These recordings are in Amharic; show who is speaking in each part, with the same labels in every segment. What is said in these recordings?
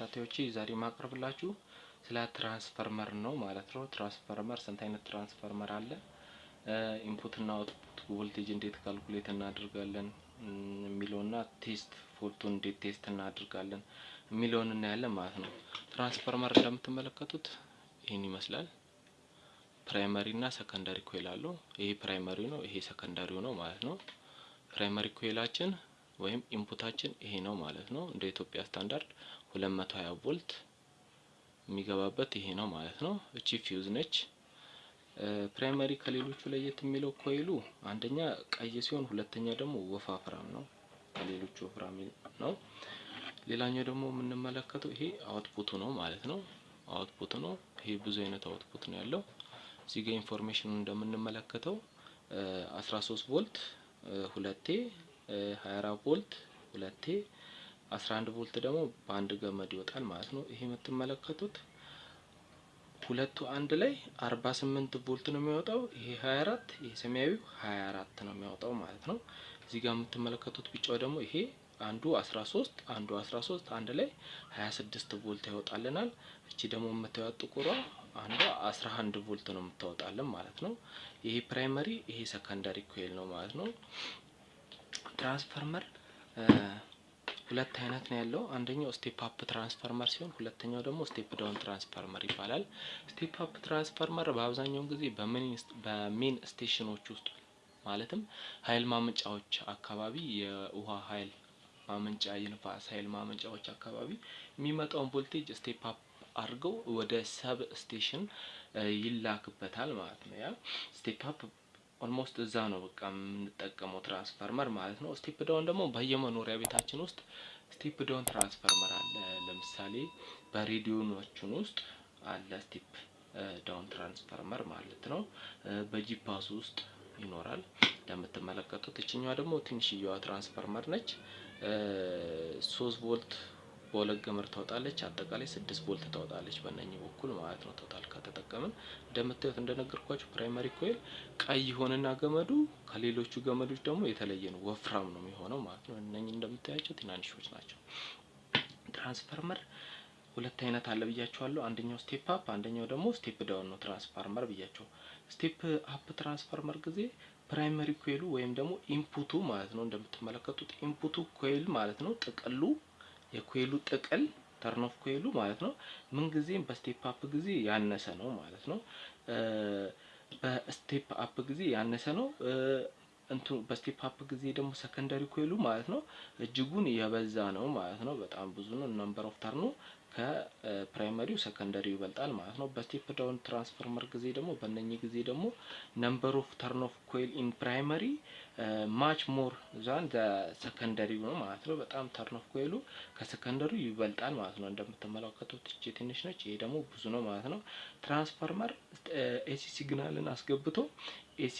Speaker 1: ተከታታዮቼ ዛሬ ማቅረብላችሁ ስለ ትራንስፈርመር ነው ማለት ነው። ትራንስፈርመር ስንት አይነት ትራንስፈርመር አለ፣ input እና output voltage እንዴት calculate እናደርጋለን የሚለውና test fault ኡን እንዴት test እናደርጋለን የሚለውን እናያለን ማለት ነው። ትራንስፈርመር እንደምትመለከቱት ይህን ይመስላል። primary እና secondary coil አለው። ይሄ primary ነው፣ ይሄ secondary ው ነው ማለት ነው። primary coil ኣችን ወይም input ኣችን ይሄ ነው ማለት ነው። እንደ ኢትዮጵያ ስታንዳርድ 220 ቮልት የሚገባበት ይሄ ነው ማለት ነው። እቺ ፊውዝ ነች። primary ከሌሎቹ ለየት የሚለው coil ኡ አንደኛ ቀይ ሲሆን፣ ሁለተኛ ደግሞ ወፋፍራም ነው፣ ከሌሎቹ ወፍራም ነው። ሌላኛው ደግሞ የምንመለከተው ይሄ output ኡ ነው ማለት ነው። output ነው። ይሄ ብዙ አይነት output ነው ያለው። እዚህ ጋር information ኡ እንደምንመለከተው 13 ቮልት ሁለቴ 24 ቮልት ሁለቴ 11 ቮልት ደግሞ በአንድ ገመድ ይወጣል ማለት ነው። ይሄ የምትመለከቱት ሁለቱ አንድ ላይ 48 ቮልት ነው የሚወጣው። ይሄ 24 ይሄ ሰማያዊው 24 ነው የሚያወጣው ማለት ነው። እዚህ ጋር የምትመለከቱት ቢጫው ደግሞ ይሄ አንዱ 13 አንዱ 13 አንድ ላይ 26 ቮልት ያወጣልናል። እቺ ደግሞ የምታዩት ጥቁሯ አንዷ 11 ቮልት ነው የምታወጣልን ማለት ነው። ይሄ primary ይሄ secondary coil ነው ማለት ነው። ትራንስፈርመር ሁለት አይነት ነው ያለው። አንደኛው step up transformer ሲሆን ሁለተኛው ደግሞ step down transformer ይባላል። step up transformer በአብዛኛውን ጊዜ በ main station ኦች ውስጥ ማለትም ኃይል ማመንጫዎች አካባቢ የውሃ ኃይል ማመንጫ የንፋስ ኃይል ማመንጫዎች አካባቢ የሚመጣውን voltage step up አድርገው ወደ substation ይላክበታል ማለት ነው። ያ step up almost እዛ ነው በቃ የምንጠቀመው ትራንስፈርመር ማለት ነው። step down ደግሞ በየመኖሪያ ቤታችን ውስጥ step down transformer አለ። ለምሳሌ በሬዲዮኖችን ውስጥ አለ step down transformer ማለት ነው። በጂፓስ ውስጥ ይኖራል እንደምትመለከቱት። እችኛዋ ደግሞ ትንሽዬዋ ትራንስፈርመር ነች። ሶስት ቮልት በሁለት ገመድ ታወጣለች። አጠቃላይ ስድስት ቮልት ታወጣለች በእነኚህ በኩል ማለት ነው። total ከተጠቀምን እንደምታዩት እንደነገርኳችሁ primary coil ቀይ ሆነና ገመዱ ከሌሎቹ ገመዶች ደግሞ የተለየ ነው፣ ወፍራም ነው የሚሆነው ማለት ነው። እነኚህ እንደምታያቸው ትናንሾች ናቸው። ትራንስፈርመር ሁለት አይነት አለ ብያቸዋለሁ። አንደኛው step up፣ አንደኛው ደግሞ step down ነው ትራንስፈርመር ብያቸው። step up transformer ጊዜ primary coil ኡ ወይም ደግሞ input ኡ ማለት ነው እንደምትመለከቱት input ኡ coil ማለት ነው ጥቅሉ የ coil ኡ ጥቅል turn of coil ኡ ማለት ነው ምን ጊዜም በስቴፕ አፕ ጊዜ ያነሰ ነው ማለት ነው። በስቴፕ አፕ ጊዜ ያነሰ ነው። እንቱ በስቴፕ አፕ ጊዜ ደግሞ ሰከንዳሪ ኮይሉ ማለት ነው እጅጉን የበዛ ነው ማለት ነው። በጣም ብዙ ነው። ነምበር ኦፍ ተርኑ ከፕራይመሪው ሰከንዳሪው ይበልጣል ማለት ነው። በ step down transformer ጊዜ ደግሞ በእነኚህ ጊዜ ደግሞ number of turn of coil in primary much more than secondary ው ነው ማለት ነው። በጣም turn of coil ኡ ከ secondary ው ይበልጣል ማለት ነው። እንደምትመለከቱት እቺ ትንሽ ነች፣ ይሄ ደግሞ ብዙ ነው ማለት ነው። transformer AC signal ን አስገብቶ AC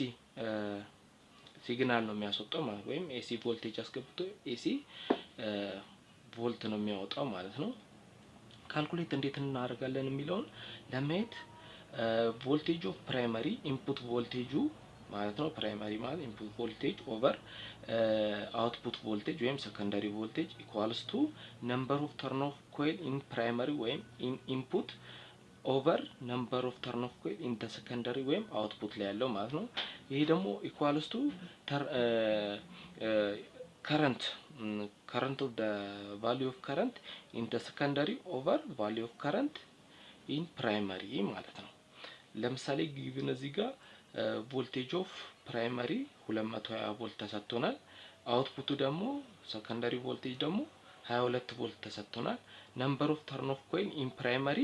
Speaker 1: signal ነው የሚያስወጣው ማለት ወይም AC voltage አስገብቶ AC volt ነው የሚያወጣው ማለት ነው። calculate እንዴት እናደርጋለን የሚለውን ለማየት voltage of primary input voltage ኡ ማለት ነው። primary ማለት input voltage over output voltage ወይም secondary voltage equals to number of turn of coil in primary ወይም in input over number of turn of coil in secondary ወይም output ላይ ያለው ማለት ነው። ይሄ ደግሞ equals to current current of value of current in secondary over value of current in primary ማለት ነው። ለምሳሌ given እዚህ ጋር voltage of primary 220 ቮልት ተሰጥቶናል። output ኡ ደግሞ secondary voltage ደግሞ 22 ቮልት ተሰጥቶናል። number of turn of coil in primary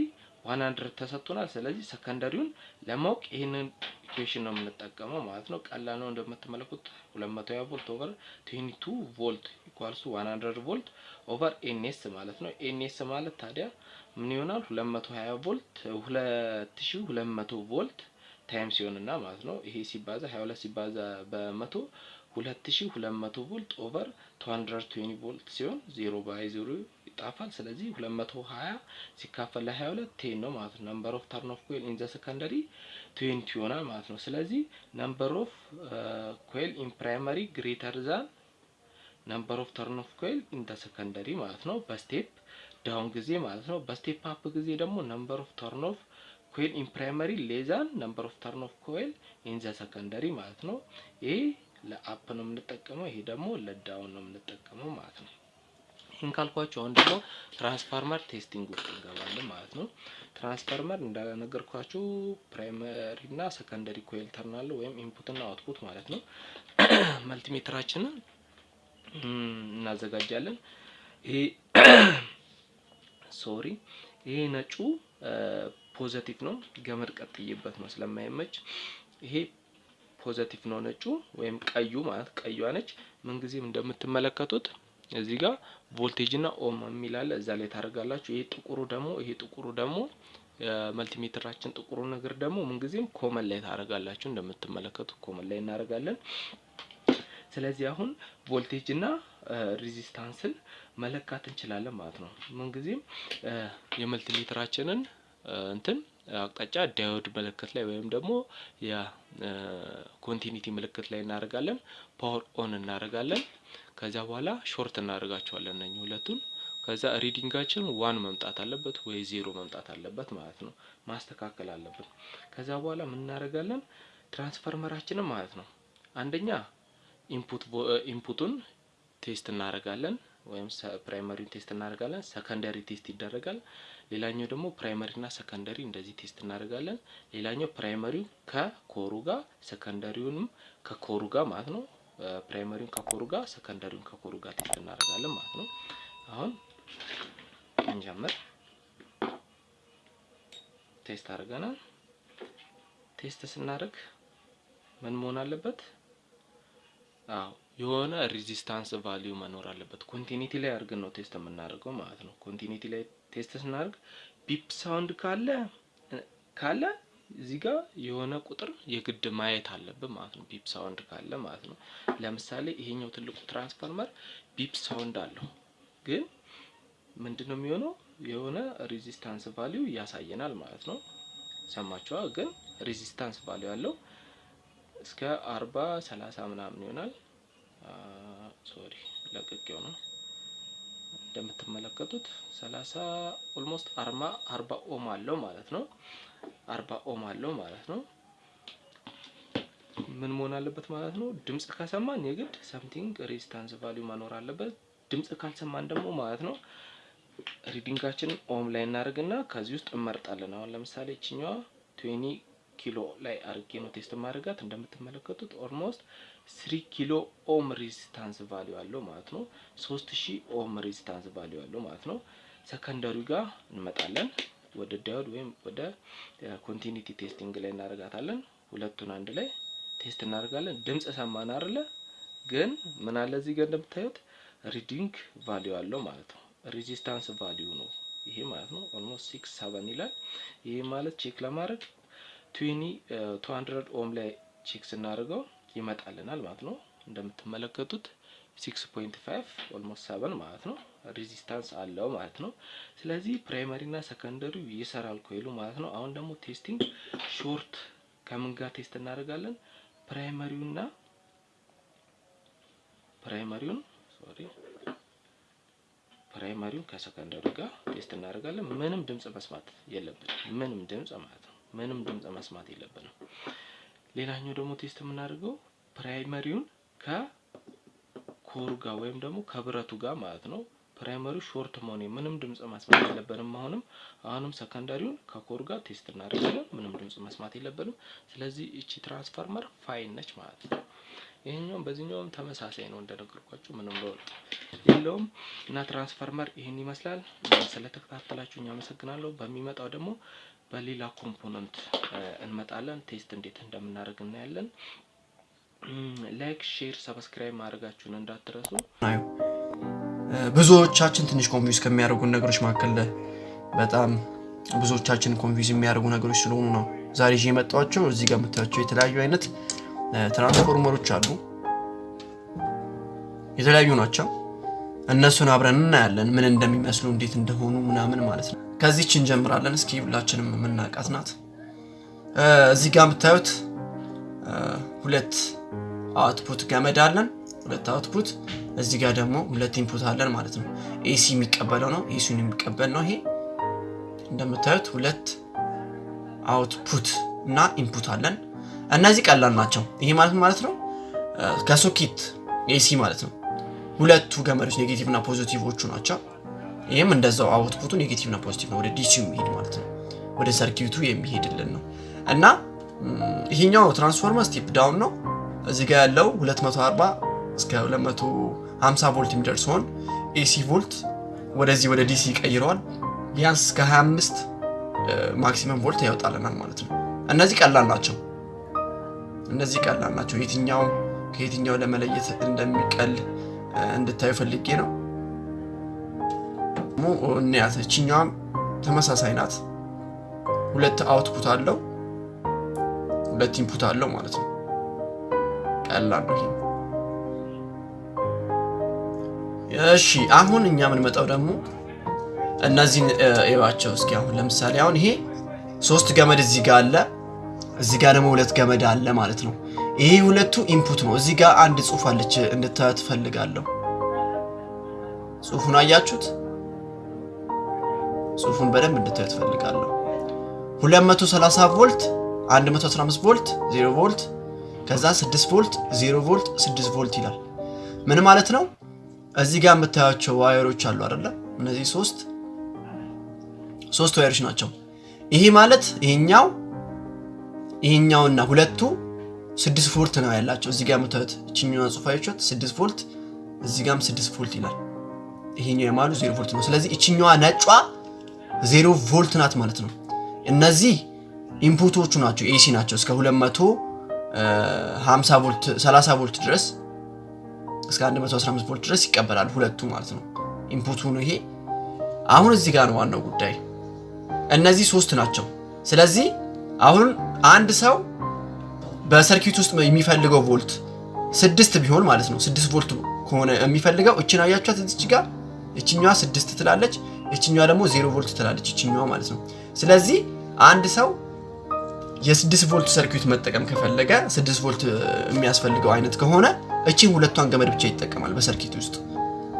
Speaker 1: 100 ተሰጥቶናል። ስለዚህ secondary ውን ለማወቅ ይህንን equation ነው የምንጠቀመው ማለት ነው። ቀላል ነው እንደምትመለከቱት 220 ቮልት over 22 ቮልት equals 100 ቮልት over NS ማለት ነው። NS ማለት ታዲያ ምን ይሆናል? 220 ቮልት 2200 ቮልት time ሲሆንና ማለት ነው። ይሄ ሲባዛ 22 ሲባዛ በመቶ 2200 ቮልት over 220 ቮልት ሲሆን 0 by 0 ይጣፋል። ስለዚህ 220 ሲካፈል ለ22 ten ነው ማለት ነው። number of turn of coil in the secondary 20 ይሆናል ማለት ነው። ስለዚህ number of coil in primary greater than number of turn of coil in the secondary ማለት ነው። በ step down ጊዜ ማለት ነው። በ step up ጊዜ ደግሞ number of turn of coil in primary less than number of turn of coil in the secondary ማለት ነው። ይሄ ለ up ነው የምንጠቀመው፣ ይሄ ደግሞ ለ down ነው የምንጠቀመው ማለት ነው። ይህን ካልኳችሁ አሁን ደግሞ transformer testing ውስጥ እንገባለን ማለት ነው። ትራንስፋርመር እንደነገርኳችሁ primary እና secondary coil ተርናል ወይም input እና output ማለት ነው። multimeter ኣችንን እናዘጋጃለን። ይሄ sorry ይሄ ነጩ positive ነው፣ ገመድ ቀጥዬበት ነው ስለማይመች። ይሄ positive ነው ነጩ ወይም ቀዩ ማለት ቀዩዋ ነች። ምንጊዜም እንደምትመለከቱት እዚህ ጋር ቮልቴጅ እና ohm የሚል አለ እዛ ላይ ታደርጋላችሁ። ይሄ ጥቁሩ ደግሞ ይሄ ጥቁሩ ደግሞ የ multimeter ኣችን ጥቁሩ ነገር ደግሞ ምንጊዜም common ላይ ታደርጋላችሁ። እንደምትመለከቱት common ላይ እናደርጋለን። ስለዚህ አሁን ቮልቴጅ እና resistance ን መለካት እንችላለን ማለት ነው። ምንጊዜም የ multimeter ኣችንን እንትን አቅጣጫ diode ምልክት ላይ ወይም ደግሞ የ continuity ምልክት ላይ እናደርጋለን። power on እናደርጋለን። ከዚያ በኋላ short እናደርጋቸዋለን እነኚህ ሁለቱን። ከዛ reading ኣችን one መምጣት አለበት ወይ ዜሮ መምጣት አለበት ማለት ነው። ማስተካከል አለብን። ከዛ በኋላ ምን እናደርጋለን? ትራንስፈርመራችንን ማለት ነው አንደኛ input ኡን test እናደርጋለን ወይም primary ውን test እናደርጋለን። secondary test ይደረጋል። ሌላኛው ደግሞ primary ና secondary እንደዚህ test እናደርጋለን። ሌላኛው primary ው ከ core ኡ ጋር secondary ውንም ከ core ኡ ጋር ማለት ነው። primary ውን ከ core ኡ ጋር secondary ውን ከ core ኡ ጋር test እናደርጋለን ማለት ነው። አሁን እንጀምር። test አድርገናል። test ስናደርግ ምን መሆን አለበት? አዎ የሆነ resistance value መኖር አለበት። continuity ላይ አድርገን ነው test የምናደርገው ማለት ነው። continuity ላይ test ስናደርግ beep sound ካለ ካለ እዚህ ጋር የሆነ ቁጥር የግድ ማየት አለብን ማለት ነው። beep sound ካለ ማለት ነው። ለምሳሌ ይሄኛው ትልቁ transformer beep sound አለው፣ ግን ምንድን ነው የሚሆነው? የሆነ resistance value ያሳየናል ማለት ነው። ሰማችሁ? ግን resistance value ያለው እስከ አርባ ሰላሳ ምናምን ይሆናል። sorry ለቅቄው ነው። እንደምትመለከቱት ሰላሳ almost አርማ አርባ ohm አለው ማለት ነው። አርባ ohm አለው ማለት ነው። ምን መሆን አለበት ማለት ነው? ድምጽ ከሰማን የግድ something resistance value መኖር አለበት። ድምጽ ካልሰማን ደግሞ ማለት ነው reading ኣችንን ohm ላይ እናደርግና ከዚህ ውስጥ እንመርጣለን። አሁን ለምሳሌ እችኛዋ twenty kilo ላይ አርጌ ነው test ማደርጋት። እንደምትመለከቱት almost three kilo ohm resistance value አለው ማለት ነው። ሶስት ሺህ ohm resistance value አለው ማለት ነው። secondary ጋር እንመጣለን። ወደ diode ወይም ወደ continuity testing ላይ እናደርጋታለን። ሁለቱን አንድ ላይ test እናደርጋለን። ድምጽ ሰማን አይደለ? ግን ምን አለ እዚህ ጋር እንደምታዩት reading value አለው ማለት ነው። resistance value ነው ይሄ ማለት ነው። almost six seven ይላል። ይሄ ማለት check ለማድረግ twenty two ohm ላይ check ስናደርገው ይመጣልናል ማለት ነው። እንደምትመለከቱት six point five almost seven ማለት ነው resistance አለው ማለት ነው። ስለዚህ primary እና secondary ው ይሰራል coil ኡ ማለት ነው። አሁን ደግሞ testing short ከምን ጋር test እናደርጋለን? ፕራይመሪውና ፕራይመሪውን ሶሪ ፕራይመሪውን ከሰከንደሪው ጋር test እናደርጋለን። ምንም ድምጽ መስማት የለብንም። ምንም ድምጽ ማለት ነው። ምንም ድምጽ መስማት የለብንም። ሌላኛው ደግሞ test የምናደርገው primary ውን ከ core ኡ ጋር ወይም ደግሞ ከብረቱ ጋር ማለት ነው። primary ው short መሆን ምንም ድምጽ መስማት የለብንም። አሁንም አሁንም secondary ውን ከ core ኡ ጋር test እናደርጋለን። ምንም ድምጽ መስማት የለብንም። ስለዚህ እቺ transformer fine ነች ማለት ነው። ይሄኛውም በዚህኛውም ተመሳሳይ ነው እንደነገርኳችሁ ምንም ለውጥ የለውም እና ትራንስፈርመር ይህን ይመስላል። ስለተከታተላችሁ አመሰግናለሁ። በሚመጣው ደግሞ በሌላ component እንመጣለን። test እንዴት እንደምናደርግ እናያለን። like፣ share፣ subscribe ማድረጋችሁን እንዳትረሱ።
Speaker 2: ብዙዎቻችን ትንሽ confuse ከሚያደርጉን ነገሮች መካከል በጣም ብዙዎቻችን confuse የሚያደርጉ ነገሮች ስለሆኑ ነው ዛሬ ይዤ የመጣኋቸው። እዚህ ጋር የምታያቸው የተለያዩ አይነት ትራንስፎርመሮች አሉ። የተለያዩ ናቸው። እነሱን አብረን እናያለን ምን እንደሚመስሉ እንዴት እንደሆኑ ምናምን ማለት ነው። ከዚች እንጀምራለን። እስኪ ሁላችንም የምናውቃት ናት። እዚህ ጋር የምታዩት ሁለት output ገመድ አለን። ሁለት output እዚህ ጋር ደግሞ ሁለት input አለን ማለት ነው። AC የሚቀበለው ነው፣ AC ን የሚቀበል ነው። ይሄ እንደምታዩት ሁለት output እና input አለን። እነዚህ ቀላል ናቸው። ይሄ ማለት ማለት ነው ከሶኬት AC ማለት ነው ሁለቱ ገመዶች negative እና positive ኦቹ ናቸው። ይህም እንደዛው output ኡ negative እና positive ነው፣ ወደ DC ው የሚሄድ ማለት ነው፣ ወደ circuit ኡ የሚሄድልን ነው እና ይሄኛው transformer step down ነው። እዚህ ጋር ያለው 240 እስከ 250 ቮልት የሚደርስ ሲሆን AC ቮልት ወደዚህ ወደ DC ይቀይረዋል። ቢያንስ እስከ 25 ማክሲመም ቮልት ያወጣልናል ማለት ነው። እነዚህ ቀላል ናቸው። እነዚህ ቀላል ናቸው። የትኛው ከየትኛው ለመለየት እንደሚቀል እንድታዩ ፈልጌ ነው። እንያት እችኛዋም ተመሳሳይ ናት። ሁለት አውትፑት አለው፣ ሁለት ኢንፑት አለው ማለት ነው። ቀላል ነው እሺ አሁን እኛ የምንመጣው ደግሞ እነዚህን እዩዋቸው እስኪ። አሁን ለምሳሌ አሁን ይሄ ሶስት ገመድ እዚህ ጋር አለ፣ እዚህ ጋር ደግሞ ሁለት ገመድ አለ ማለት ነው። ይሄ ሁለቱ ኢንፑት ነው። እዚህ ጋር አንድ ጽሑፍ አለች እንድታዩት ፈልጋለሁ። ጽሑፉን አያችሁት? ጽሑፉን በደንብ እንድታዩት ፈልጋለሁ። 230 ቮልት፣ 115 ቮልት፣ 0 ቮልት ከዛ 6 ቮልት 0 ቮልት 6 ቮልት ይላል። ምን ማለት ነው? እዚህ ጋር የምታያቸው wire ኦች አሉ አይደለ? እነዚህ ሶስት ሶስት wire ኦች ናቸው። ይሄ ማለት ይሄኛው ይሄኛውና ሁለቱ 6 ቮልት ነው ያላቸው። እዚህ ጋር የምታዩት እችኛዋ ጽፋዮቿት 6 ቮልት እዚህ ጋርም 6 ቮልት ይላል። ይሄኛው የመሀሉ 0 ቮልት ነው። ስለዚህ እችኛዋ ነጯ 0 ቮልት ናት ማለት ነው። እነዚህ input ኦቹ ናቸው፣ AC ናቸው እስከ 200 50 ቮልት 30 ቮልት ድረስ እስከ 115 ቮልት ድረስ ይቀበላል። ሁለቱ ማለት ነው ኢንፑቱ ነው ይሄ። አሁን እዚህ ጋር ነው ዋናው ጉዳይ። እነዚህ ሶስት ናቸው። ስለዚህ አሁን አንድ ሰው በሰርኪት ውስጥ የሚፈልገው ቮልት ስድስት ቢሆን ማለት ነው ስድስት ቮልት ከሆነ የሚፈልገው እችን አያችኋት እዚች ጋር እችኛዋ ስድስት ትላለች፣ እችኛዋ ደግሞ ዜሮ ቮልት ትላለች እችኛዋ ማለት ነው። ስለዚህ አንድ ሰው የስድስት ቮልት ሰርኪት መጠቀም ከፈለገ ስድስት ቮልት የሚያስፈልገው አይነት ከሆነ እቺን ሁለቷን ገመድ ብቻ ይጠቀማል በሰርኪት ውስጥ።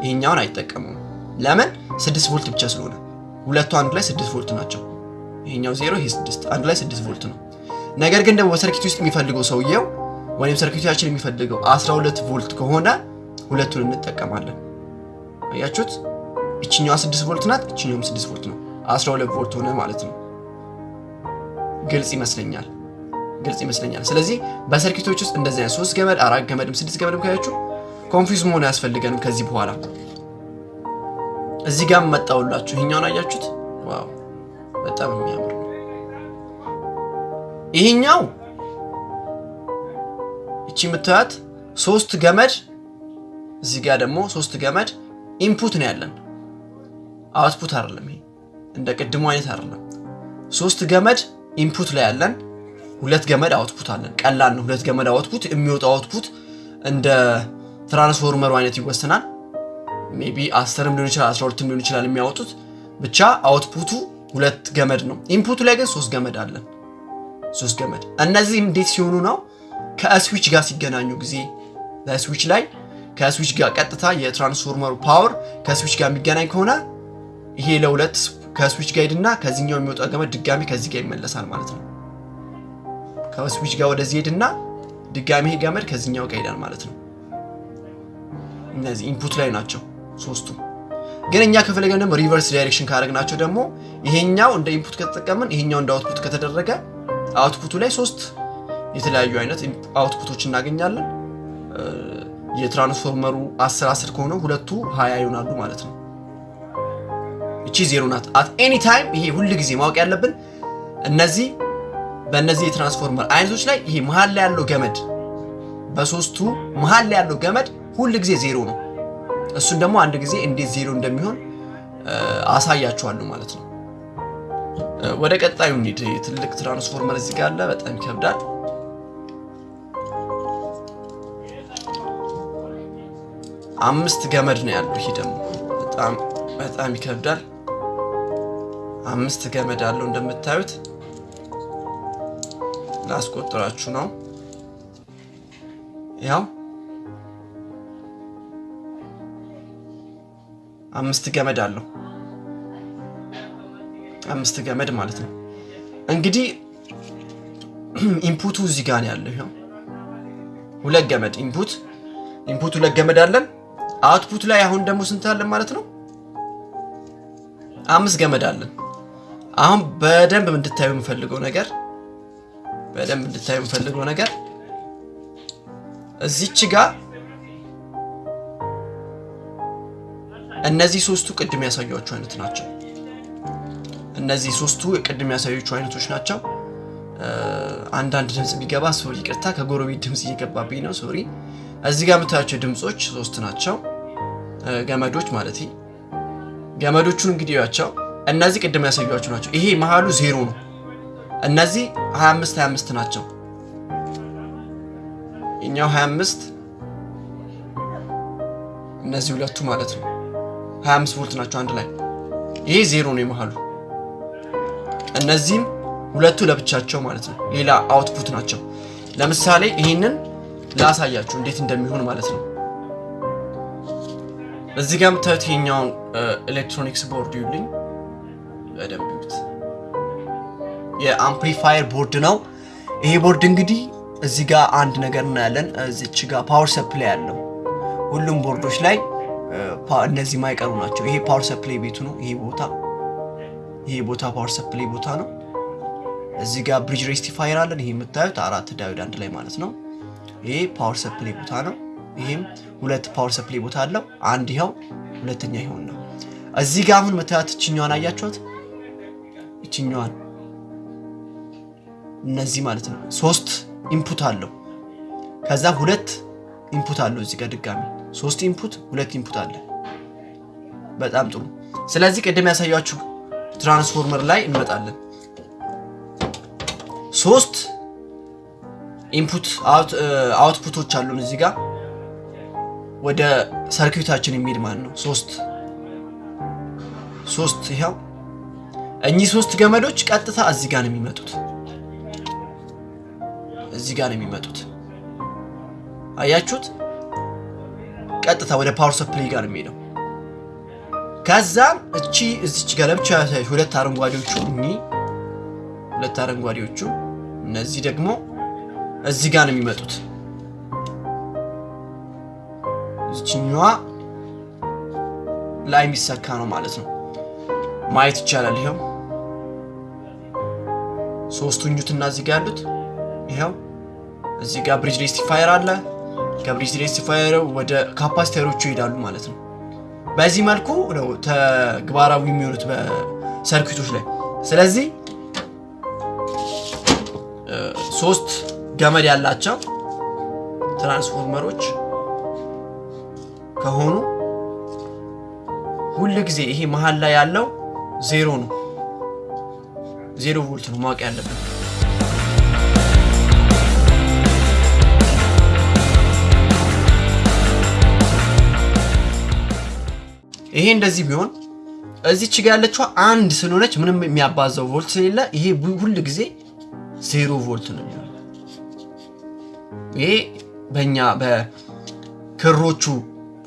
Speaker 2: ይሄኛውን አይጠቀሙም። ለምን? ስድስት ቮልት ብቻ ስለሆነ ሁለቱ አንድ ላይ ስድስት ቮልት ናቸው። ይሄኛው ዜሮ፣ ይሄ ስድስት፣ አንድ ላይ ስድስት ቮልት ነው። ነገር ግን ደግሞ በሰርኪት ውስጥ የሚፈልገው ሰውየው ወይም ሰርኪታችን የሚፈልገው 12 ቮልት ከሆነ ሁለቱን እንጠቀማለን። አያችሁት? እችኛዋ ስድስት ቮልት ናት፣ እችኛውም ስድስት ቮልት ነው። 12 ቮልት ሆነ ማለት ነው። ግልጽ ይመስለኛል ግልጽ ይመስለኛል። ስለዚህ በ circuit ኦች ውስጥ እንደዚህ አይነት ሶስት ገመድ አራት ገመድም ስድስት ገመድም ካያችሁ confuse መሆን አያስፈልገንም። ከዚህ በኋላ እዚህ ጋር መጣውላችሁ ይሄኛውን አያችሁት? wow በጣም የሚያምር ይሄኛው እቺ የምታያት ሶስት ገመድ እዚህ ጋር ደግሞ ሶስት ገመድ input ነው ያለን፣ output አይደለም። ይሄ እንደ ቅድሙ አይነት አይደለም። ሶስት ገመድ input ላይ ያለን ሁለት ገመድ output አለን። ቀላል ነው። ሁለት ገመድ output የሚወጣው output እንደ ትራንስፎርመሩ አይነት ይወሰናል። maybe አስርም ሊሆን ይችላል አስራ ሁለትም ሊሆን ይችላል የሚያወጡት ብቻ output ኡ ሁለት ገመድ ነው። input ኡ ላይ ግን ሶስት ገመድ አለን። ሶስት ገመድ እነዚህ እንዴት ሲሆኑ ነው? ከስዊች ጋር ሲገናኙ ጊዜ ስዊች ላይ ከስዊች ጋር ቀጥታ የ transformer ኡ power ከ switch ጋር የሚገናኝ ከሆነ ይሄ ለሁለት ከስዊች ጋር ሄድና ከዚህኛው የሚወጣው ገመድ ድጋሚ ከዚህ ጋር ይመለሳል ማለት ነው። ከስዊች ጋር ወደዚህ ሄድና ድጋሚ ይሄ ገመድ ከዚህኛው ጋር ሄዳል ማለት ነው። እነዚህ input ላይ ናቸው ሶስቱ። ግን እኛ ከፈለገን ደግሞ reverse direction ካደረግናቸው ደግሞ ይሄኛው እንደ input ከተጠቀምን ይሄኛው እንደ output ከተደረገ output ኡ ላይ ሶስት የተለያዩ አይነት output ኦች እናገኛለን። የትራንስፎርመሩ አስር አስር ከሆነ ሁለቱ ሀያ ይሆናሉ ማለት ነው። እቺ ዜሮ ናት። at any time ይሄ ሁል ጊዜ ማወቅ ያለብን እነዚህ በእነዚህ የትራንስፎርመር አይነቶች ላይ ይሄ መሀል ላይ ያለው ገመድ በሶስቱ መሀል ላይ ያለው ገመድ ሁል ጊዜ ዜሮ ነው። እሱን ደግሞ አንድ ጊዜ እንዴት ዜሮ እንደሚሆን አሳያችኋለሁ ማለት ነው። ወደ ቀጣዩ እንሂድ። ትልቅ ትራንስፎርመር እዚህ ጋር አለ። በጣም ይከብዳል። አምስት ገመድ ነው ያለው። ይሄ ደግሞ በጣም በጣም ይከብዳል። አምስት ገመድ አለው እንደምታዩት ላስቆጥራችሁ ነው። ያው አምስት ገመድ አለው። አምስት ገመድ ማለት ነው። እንግዲህ input ኡ እዚህ ጋር ያለው። ይኸው ሁለት ገመድ input input ሁለት ገመድ አለን። output ላይ አሁን ደግሞ ስንት አለን ማለት ነው? አምስት ገመድ አለን። አሁን በደንብ እንድታዩ የምፈልገው ነገር በደንብ እንድታዩ የምፈልገው ነገር እዚች ጋር እነዚህ ሶስቱ ቅድም ያሳያችሁ አይነት ናቸው። እነዚህ ሶስቱ ቅድም ያሳያችሁ አይነቶች ናቸው። አንዳንድ ድምፅ ቢገባ ሶሪ፣ ይቅርታ ከጎረቤት ድምፅ እየገባብኝ ነው። ሶሪ። እዚህ ጋር የምታያቸው ድምፆች ሶስት ናቸው፣ ገመዶች ማለት ገመዶቹን እንግዲህ ያቸው እነዚህ ቅድም ያሳያችሁ ናቸው። ይሄ መሀሉ ዜሮ ነው። እነዚህ 25 25 ናቸው። እኛው 25 እነዚህ ሁለቱ ማለት ነው 25 ቮልት ናቸው አንድ ላይ። ይሄ ዜሮ ነው የመሀሉ። እነዚህም ሁለቱ ለብቻቸው ማለት ነው ሌላ አውትፑት ናቸው። ለምሳሌ ይህንን ላሳያችሁ እንዴት እንደሚሆን ማለት ነው። እዚህ ጋር የምታዩት ይሄኛውን electronics board ይሉኝ በደንብ የ amplifier board ነው ይሄ ቦርድ እንግዲህ እዚህ ጋር አንድ ነገር እናያለን። እዚች ጋር power supply ያለው ሁሉም ቦርዶች ላይ እነዚህ ማይቀሩ ናቸው። ይሄ power supply ቤቱ ነው። ይሄ ቦታ ይሄ ቦታ power supply ቦታ ነው። እዚህ ጋር bridge rectifier አለን። ይሄ የምታዩት አራት diode አንድ ላይ ማለት ነው። ይሄ power supply ቦታ ነው። ይሄም ሁለት power supply ቦታ አለው። አንድ ይኸው፣ ሁለተኛ ይኸው ነው። እዚህ ጋር አሁን የምታዩት እችኛዋን አያችኋት? እችኛዋን እነዚህ ማለት ነው ሶስት input አለው። ከዛ ሁለት input አለው። እዚህ ጋር ድጋሚ ሶስት input ሁለት input አለ። በጣም ጥሩ። ስለዚህ ቅድም ያሳያችሁ ትራንስፎርመር ላይ እንመጣለን። ሶስት input output ኦች አሉን እዚህ ጋር ወደ circuit ኣችን የሚሄድ ማለት ነው። ሶስት ሶስት ይኸው እኚህ ሶስት ገመዶች ቀጥታ እዚህ ጋር ነው የሚመጡት እዚህ ጋር ነው የሚመጡት። አያችሁት? ቀጥታ ወደ power supply ጋር የሚሄደው። ከዛም እቺ እዚች ጋር ለብቻ ሁለት አረንጓዴዎቹ እኚህ ሁለት አረንጓዴዎቹ እነዚህ ደግሞ እዚህ ጋር ነው የሚመጡት። እዚችኛዋ ላይ የሚሰካ ነው ማለት ነው። ማየት ይቻላል። ይኸው ሶስቱ ኙትና እዚህ ጋር ያሉት ይኸው እዚህ ጋር bridge rectifier አለ። ከ bridge rectifier ወደ ካፓሲተሮቹ ይሄዳሉ ማለት ነው። በዚህ መልኩ ነው ተግባራዊ የሚሆኑት በሰርኪቶች ላይ። ስለዚህ ሶስት ገመድ ያላቸው ትራንስፎርመሮች ከሆኑ ሁል ጊዜ ይሄ መሀል ላይ ያለው ዜሮ ነው፣ ዜሮ ቮልት ነው ማወቅ ያለብን። ይሄ እንደዚህ ቢሆን እዚች ጋ ያለችው አንድ ስለሆነች ምንም የሚያባዛው ቮልት ስለሌለ ይሄ ሁል ጊዜ ዜሮ ቮልት ነው የሚሆነው። ይሄ በእኛ በክሮቹ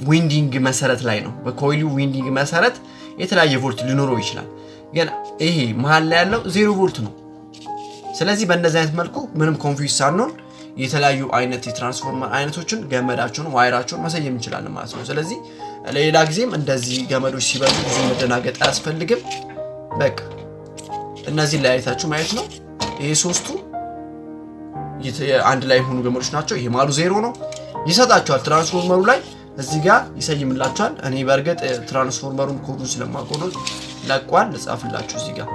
Speaker 2: ዊንዲንግ መሰረት ላይ ነው። በኮይሉ ዊንዲንግ መሰረት የተለያየ ቮልት ሊኖረው ይችላል። ግን ይሄ መሀል ላይ ያለው ዜሮ ቮልት ነው። ስለዚህ በእንደዚህ አይነት መልኩ ምንም confuse ሳንሆን የተለያዩ አይነት የትራንስፎርመር አይነቶችን ገመዳቸውን፣ ዋይራቸውን መሰየም እንችላለን ማለት ነው። ስለዚህ ሌላ ጊዜም እንደዚህ ገመዶች ሲበዙ ብዙ መደናገጥ አያስፈልግም። በቃ እነዚህን ለያየታችሁ ማየት ነው። ይሄ ሶስቱ አንድ ላይ የሆኑ ገመዶች ናቸው። ይሄ ማሉ ዜሮ ነው ይሰጣቸዋል። ትራንስፎርመሩ ላይ እዚህ ጋር ይሰይምላቸዋል። እኔ በእርግጥ ትራንስፎርመሩን ኮዱን ነው ለቋል። ልጻፍላችሁ እዚህ ጋር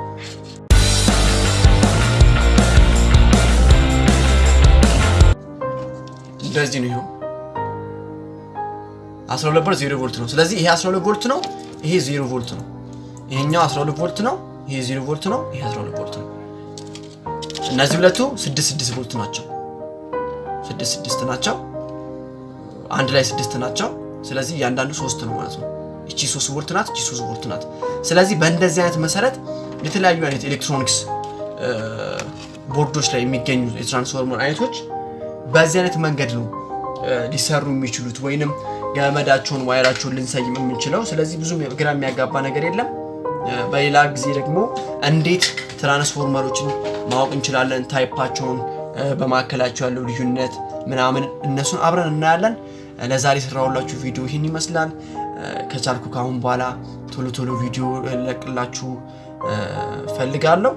Speaker 2: እንደዚህ ነው። ይኸው 12 ቮልት 0 ቮልት ነው። ስለዚህ ይሄ 12 ቮልት ነው፣ ይሄ 0 ቮልት ነው። ይሄኛው 12 ቮልት ነው፣ ይሄ 0 ቮልት ነው፣ ይሄ 12 ቮልት ነው። እነዚህ ሁለቱ 6 6 ቮልት ናቸው። 6 6 ናቸው። አንድ ላይ 6 ናቸው። ስለዚህ እያንዳንዱ 3 ነው ማለት ነው። እቺ 3 ቮልት ናት፣ እቺ 3 ቮልት ናት። ስለዚህ በእንደዚህ አይነት መሰረት የተለያዩ አይነት ኤሌክትሮኒክስ ቦርዶች ላይ የሚገኙ የትራንስፎርመር አይነቶች በዚህ አይነት መንገድ ነው ሊሰሩ የሚችሉት ወይንም ገመዳቸውን ዋይራቸውን ልንሰይም የምንችለው። ስለዚህ ብዙ ግራ የሚያጋባ ነገር የለም። በሌላ ጊዜ ደግሞ እንዴት ትራንስፎርመሮችን ማወቅ እንችላለን፣ ታይፓቸውን፣ በመካከላቸው ያለው ልዩነት ምናምን እነሱን አብረን እናያለን። ለዛሬ የሰራሁላችሁ ቪዲዮ ይህን ይመስላል። ከቻልኩ ከአሁን በኋላ ቶሎ ቶሎ ቪዲዮ ለቅላችሁ ፈልጋለሁ።